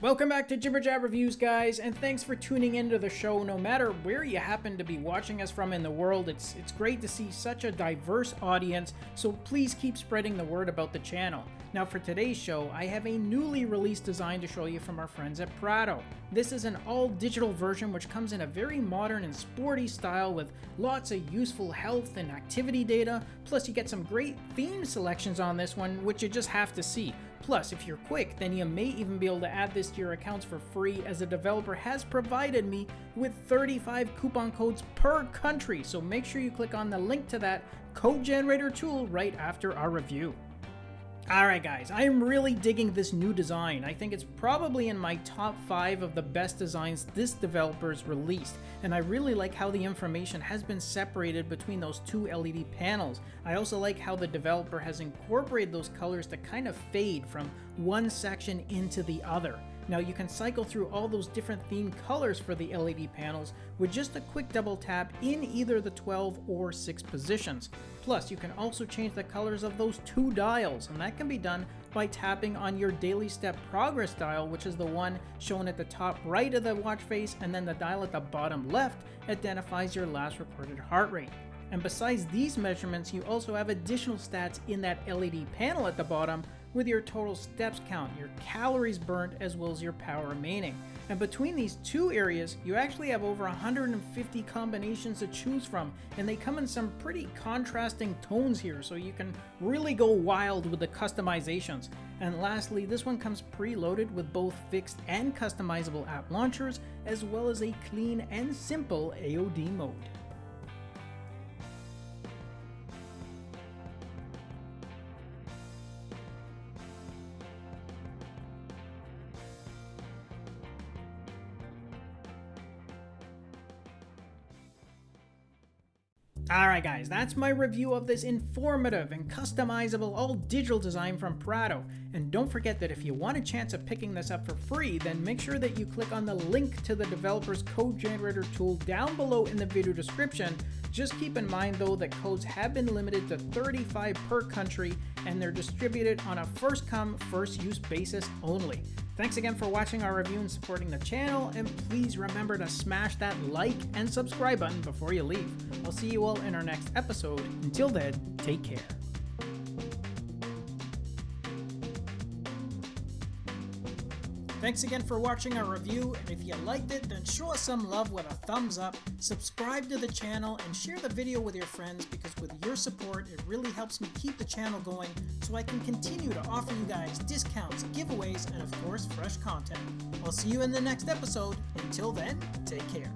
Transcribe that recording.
Welcome back to Jibber Jab Reviews, guys, and thanks for tuning into the show. No matter where you happen to be watching us from in the world, it's it's great to see such a diverse audience, so please keep spreading the word about the channel. Now for today's show, I have a newly released design to show you from our friends at Prado. This is an all-digital version which comes in a very modern and sporty style with lots of useful health and activity data, plus you get some great theme selections on this one which you just have to see. Plus, if you're quick, then you may even be able to add this to your accounts for free as the developer has provided me with 35 coupon codes per country. So make sure you click on the link to that code generator tool right after our review. Alright guys, I am really digging this new design. I think it's probably in my top 5 of the best designs this developer's released, and I really like how the information has been separated between those two LED panels. I also like how the developer has incorporated those colors to kind of fade from one section into the other. Now you can cycle through all those different theme colors for the LED panels with just a quick double tap in either the 12 or 6 positions. Plus you can also change the colors of those two dials and that can be done by tapping on your daily step progress dial which is the one shown at the top right of the watch face and then the dial at the bottom left identifies your last recorded heart rate. And besides these measurements, you also have additional stats in that LED panel at the bottom with your total steps count, your calories burnt, as well as your power remaining. And between these two areas, you actually have over 150 combinations to choose from, and they come in some pretty contrasting tones here, so you can really go wild with the customizations. And lastly, this one comes preloaded with both fixed and customizable app launchers, as well as a clean and simple AOD mode. Alright guys, that's my review of this informative and customizable all digital design from Prado. And don't forget that if you want a chance of picking this up for free, then make sure that you click on the link to the developer's code generator tool down below in the video description. Just keep in mind though that codes have been limited to 35 per country and they're distributed on a first come first use basis only. Thanks again for watching our review and supporting the channel, and please remember to smash that like and subscribe button before you leave. I'll see you all in our next episode. Until then, take care. Thanks again for watching our review, and if you liked it, then show us some love with a thumbs up, subscribe to the channel, and share the video with your friends because with your support, it really helps me keep the channel going so I can continue to offer you guys discounts, giveaways, and of course, fresh content. I'll see you in the next episode. Until then, take care.